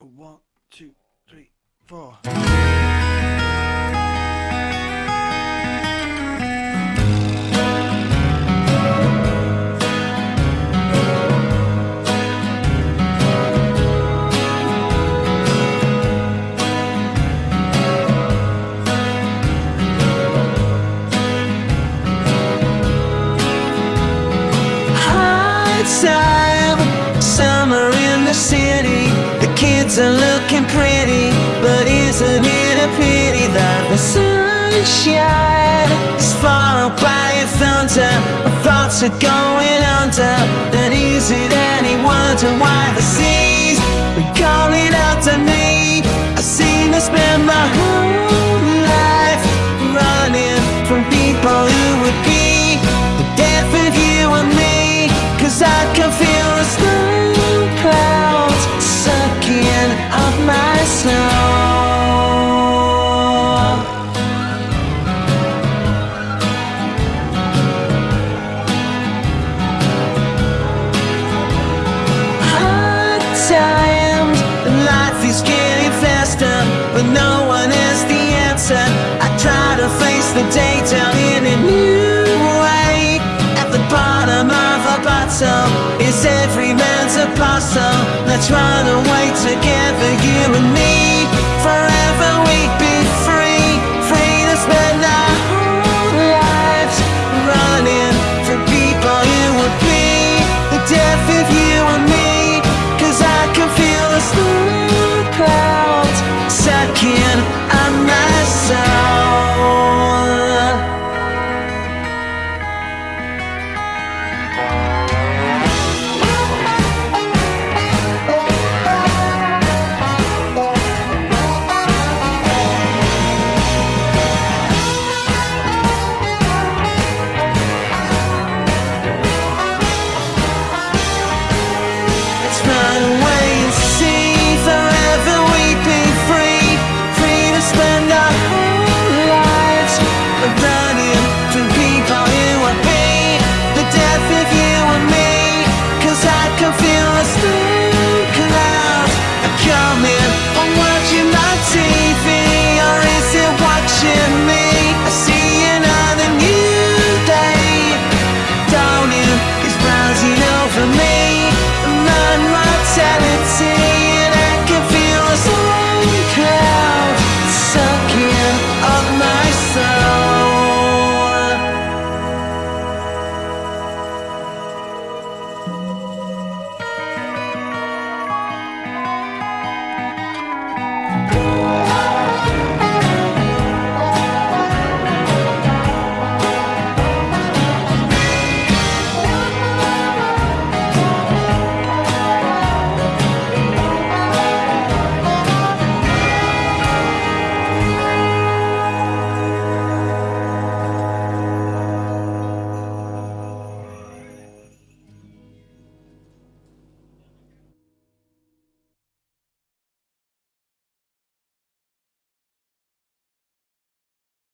One, two, three, four. summer in the city kids are looking pretty But isn't it a pity that the sunshine Is far by thunder My thoughts are going under? Then is it any wonder why the sea every man's apostle. Let's run away together, you and me.